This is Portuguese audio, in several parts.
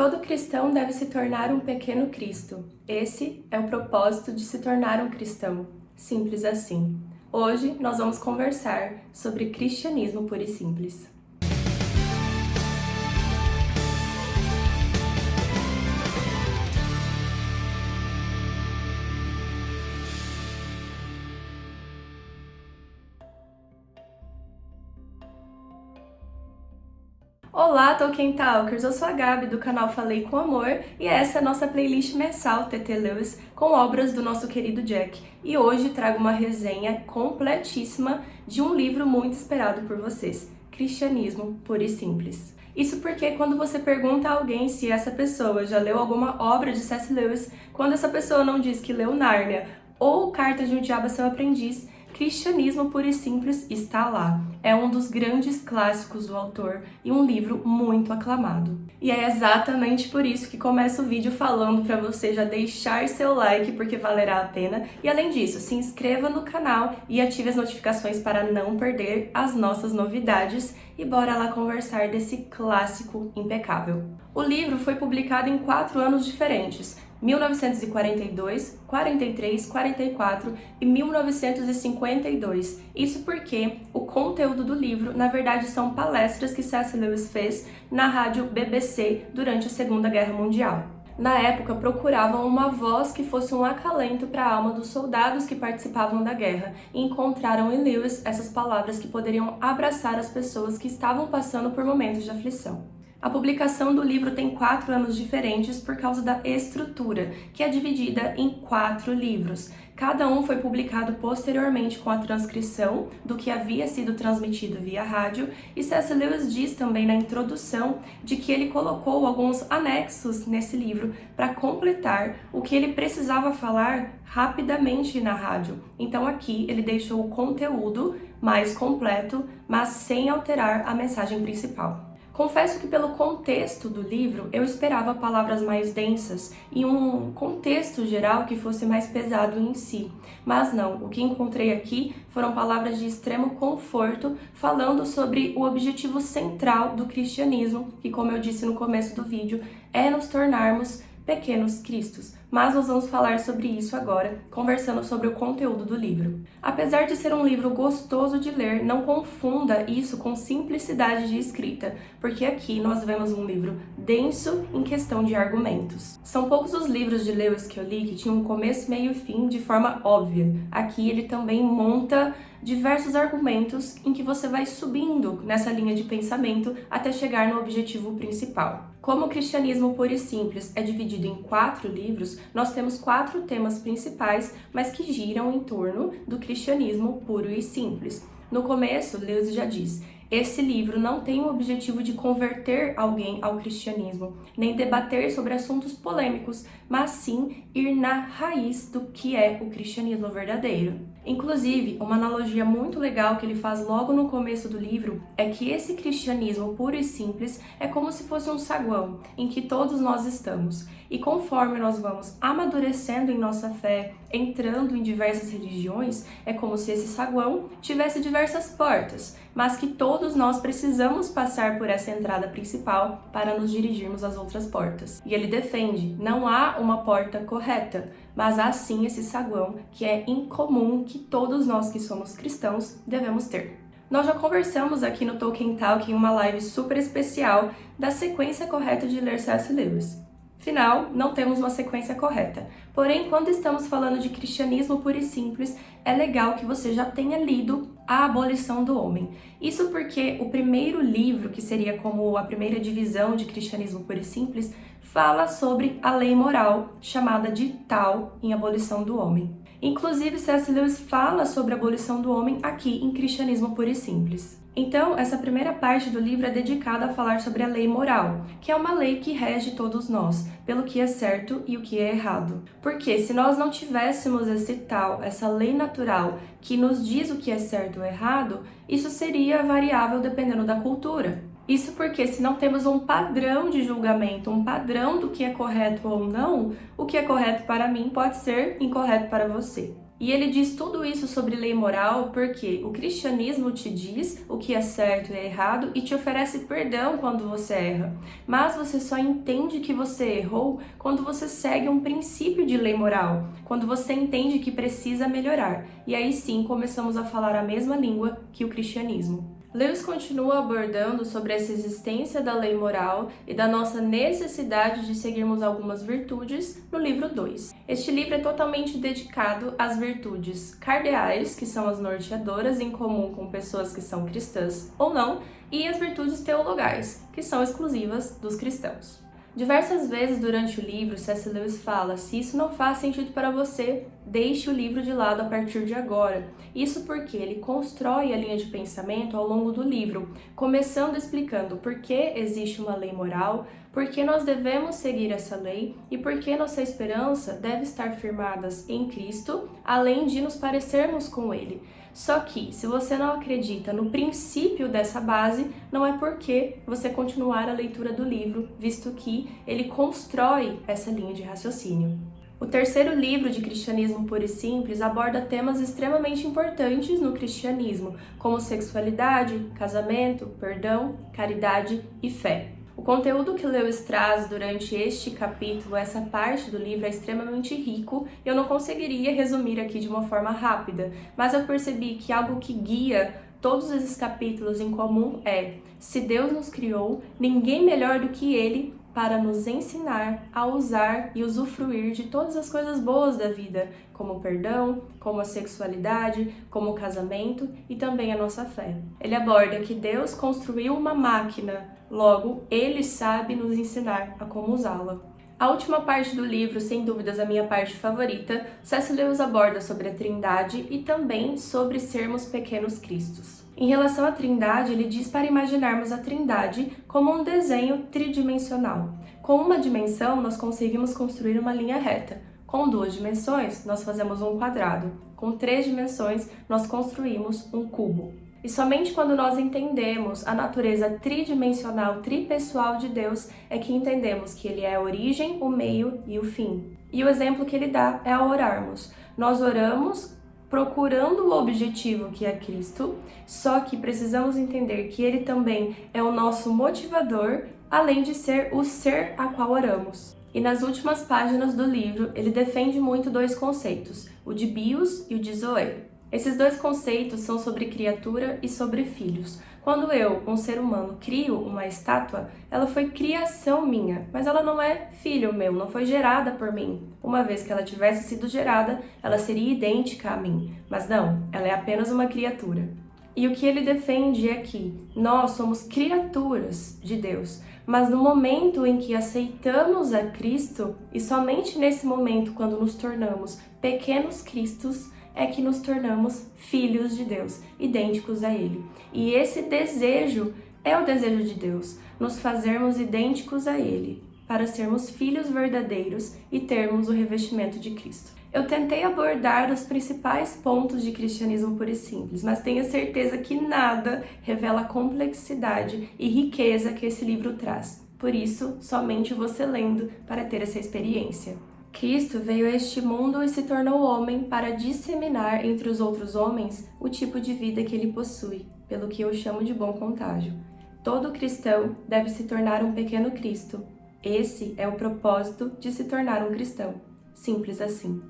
Todo cristão deve se tornar um pequeno Cristo. Esse é o propósito de se tornar um cristão. Simples assim. Hoje nós vamos conversar sobre cristianismo puro e simples. Olá, Tolkien Talkers! Eu sou a Gabi do canal Falei com Amor e essa é a nossa playlist mensal TT Lewis com obras do nosso querido Jack. E hoje trago uma resenha completíssima de um livro muito esperado por vocês, Cristianismo Puro e Simples. Isso porque quando você pergunta a alguém se essa pessoa já leu alguma obra de C.S. Lewis, quando essa pessoa não diz que leu Nárnia ou Carta de um Diabo Seu Aprendiz, Cristianismo Puro e Simples está lá. É um dos grandes clássicos do autor e um livro muito aclamado. E é exatamente por isso que começo o vídeo falando para você já deixar seu like, porque valerá a pena. E além disso, se inscreva no canal e ative as notificações para não perder as nossas novidades. E bora lá conversar desse clássico impecável. O livro foi publicado em quatro anos diferentes, 1942, 43, 44 e 1952. Isso porque o conteúdo do livro, na verdade, são palestras que C.S. Lewis fez na rádio BBC durante a Segunda Guerra Mundial. Na época, procuravam uma voz que fosse um acalento para a alma dos soldados que participavam da guerra e encontraram em Lewis essas palavras que poderiam abraçar as pessoas que estavam passando por momentos de aflição. A publicação do livro tem quatro anos diferentes por causa da estrutura, que é dividida em quatro livros. Cada um foi publicado posteriormente com a transcrição do que havia sido transmitido via rádio, e C.S. Lewis diz também na introdução de que ele colocou alguns anexos nesse livro para completar o que ele precisava falar rapidamente na rádio. Então aqui ele deixou o conteúdo mais completo, mas sem alterar a mensagem principal. Confesso que pelo contexto do livro eu esperava palavras mais densas e um contexto geral que fosse mais pesado em si, mas não, o que encontrei aqui foram palavras de extremo conforto falando sobre o objetivo central do cristianismo, que como eu disse no começo do vídeo, é nos tornarmos pequenos cristos, mas nós vamos falar sobre isso agora, conversando sobre o conteúdo do livro. Apesar de ser um livro gostoso de ler, não confunda isso com simplicidade de escrita, porque aqui nós vemos um livro denso em questão de argumentos. São poucos os livros de Lewis que eu li que tinham um começo, meio e fim de forma óbvia. Aqui ele também monta diversos argumentos em que você vai subindo nessa linha de pensamento até chegar no objetivo principal. Como o cristianismo puro e simples é dividido em quatro livros, nós temos quatro temas principais, mas que giram em torno do cristianismo puro e simples. No começo, Lewis já diz, esse livro não tem o objetivo de converter alguém ao cristianismo, nem debater sobre assuntos polêmicos, mas sim ir na raiz do que é o cristianismo verdadeiro. Inclusive, uma analogia muito legal que ele faz logo no começo do livro é que esse cristianismo puro e simples é como se fosse um saguão em que todos nós estamos. E conforme nós vamos amadurecendo em nossa fé, entrando em diversas religiões, é como se esse saguão tivesse diversas portas, mas que todos nós precisamos passar por essa entrada principal para nos dirigirmos às outras portas. E ele defende, não há uma porta correta, mas há sim esse saguão que é incomum que todos nós que somos cristãos devemos ter. Nós já conversamos aqui no Tolkien Talk em uma live super especial da sequência correta de ler C.S. Lewis. Final, não temos uma sequência correta. Porém, quando estamos falando de cristianismo puro e simples, é legal que você já tenha lido A Abolição do Homem. Isso porque o primeiro livro, que seria como a primeira divisão de cristianismo puro e simples, fala sobre a lei moral, chamada de tal em Abolição do Homem. Inclusive, C.S. Lewis fala sobre a abolição do homem aqui em Cristianismo Puro e Simples. Então, essa primeira parte do livro é dedicada a falar sobre a lei moral, que é uma lei que rege todos nós, pelo que é certo e o que é errado. Porque se nós não tivéssemos esse tal, essa lei natural que nos diz o que é certo ou errado, isso seria variável dependendo da cultura. Isso porque se não temos um padrão de julgamento, um padrão do que é correto ou não, o que é correto para mim pode ser incorreto para você. E ele diz tudo isso sobre lei moral porque o cristianismo te diz o que é certo e é errado e te oferece perdão quando você erra. Mas você só entende que você errou quando você segue um princípio de lei moral, quando você entende que precisa melhorar. E aí sim começamos a falar a mesma língua que o cristianismo. Lewis continua abordando sobre essa existência da lei moral e da nossa necessidade de seguirmos algumas virtudes no livro 2. Este livro é totalmente dedicado às virtudes cardeais, que são as norteadoras em comum com pessoas que são cristãs ou não, e as virtudes teologais, que são exclusivas dos cristãos. Diversas vezes durante o livro, C.S. Lewis fala: se isso não faz sentido para você, deixe o livro de lado a partir de agora. Isso porque ele constrói a linha de pensamento ao longo do livro, começando explicando por que existe uma lei moral, por que nós devemos seguir essa lei e por que nossa esperança deve estar firmadas em Cristo, além de nos parecermos com Ele. Só que, se você não acredita no princípio dessa base, não é porque você continuar a leitura do livro, visto que ele constrói essa linha de raciocínio. O terceiro livro de Cristianismo Puro e Simples aborda temas extremamente importantes no cristianismo, como sexualidade, casamento, perdão, caridade e fé. O conteúdo que Lewis traz durante este capítulo, essa parte do livro, é extremamente rico e eu não conseguiria resumir aqui de uma forma rápida, mas eu percebi que algo que guia todos esses capítulos em comum é: se Deus nos criou, ninguém melhor do que Ele para nos ensinar a usar e usufruir de todas as coisas boas da vida, como o perdão, como a sexualidade, como o casamento e também a nossa fé. Ele aborda que Deus construiu uma máquina, logo, ele sabe nos ensinar a como usá-la. A última parte do livro, sem dúvidas a minha parte favorita, C.S. Lewis aborda sobre a Trindade e também sobre sermos pequenos cristos. Em relação à Trindade, ele diz para imaginarmos a Trindade como um desenho tridimensional. Com uma dimensão, nós conseguimos construir uma linha reta. Com duas dimensões, nós fazemos um quadrado. Com três dimensões, nós construímos um cubo. E somente quando nós entendemos a natureza tridimensional, tripessoal de Deus, é que entendemos que Ele é a origem, o meio e o fim. E o exemplo que ele dá é ao orarmos. Nós oramos procurando o objetivo que é Cristo, só que precisamos entender que Ele também é o nosso motivador, além de ser o ser a qual oramos. E nas últimas páginas do livro, ele defende muito dois conceitos, o de bios e o de zoe. Esses dois conceitos são sobre criatura e sobre filhos. Quando eu, um ser humano, crio uma estátua, ela foi criação minha, mas ela não é filho meu, não foi gerada por mim. Uma vez que ela tivesse sido gerada, ela seria idêntica a mim, mas não, ela é apenas uma criatura. E o que ele defende é que nós somos criaturas de Deus, mas no momento em que aceitamos a Cristo, e somente nesse momento, quando nos tornamos pequenos Cristos, é que nos tornamos filhos de Deus, idênticos a Ele. E esse desejo é o desejo de Deus, nos fazermos idênticos a Ele, para sermos filhos verdadeiros e termos o revestimento de Cristo. Eu tentei abordar os principais pontos de cristianismo puro e simples, mas tenho certeza que nada revela a complexidade e riqueza que esse livro traz. Por isso, somente você lendo para ter essa experiência. Cristo veio a este mundo e se tornou homem para disseminar entre os outros homens o tipo de vida que ele possui, pelo que eu chamo de bom contágio. Todo cristão deve se tornar um pequeno Cristo. Esse é o propósito de se tornar um cristão. Simples assim.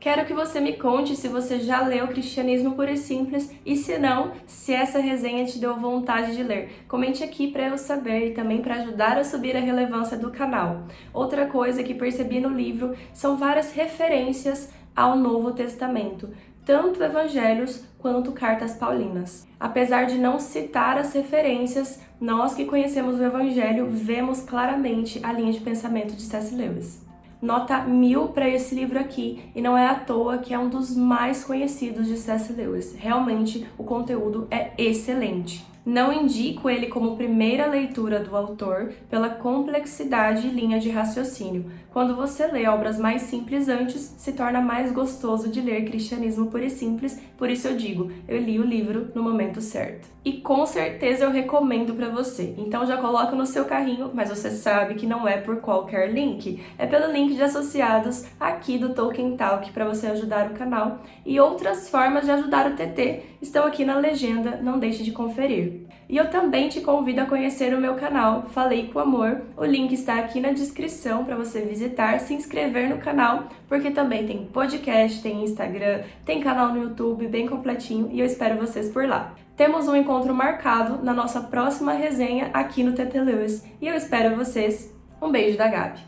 Quero que você me conte se você já leu Cristianismo Puro e Simples e se não, se essa resenha te deu vontade de ler. Comente aqui para eu saber e também para ajudar a subir a relevância do canal. Outra coisa que percebi no livro são várias referências ao Novo Testamento, tanto evangelhos quanto cartas paulinas. Apesar de não citar as referências, nós que conhecemos o evangelho vemos claramente a linha de pensamento de C.S. Lewis nota mil para esse livro aqui, e não é à toa que é um dos mais conhecidos de C.S. Lewis. Realmente, o conteúdo é excelente. Não indico ele como primeira leitura do autor pela complexidade e linha de raciocínio. Quando você lê obras mais simples antes, se torna mais gostoso de ler Cristianismo Puro e Simples, por isso eu digo, eu li o livro no momento certo. E com certeza eu recomendo para você. Então já coloca no seu carrinho, mas você sabe que não é por qualquer link. É pelo link de associados aqui do Tolkien Talk para você ajudar o canal. E outras formas de ajudar o TT estão aqui na legenda, não deixe de conferir. E eu também te convido a conhecer o meu canal Falei com Amor. O link está aqui na descrição para você visitar, se inscrever no canal, porque também tem podcast, tem Instagram, tem canal no YouTube bem completinho e eu espero vocês por lá. Temos um encontro marcado na nossa próxima resenha aqui no TT Lewis e eu espero vocês. Um beijo da Gabi.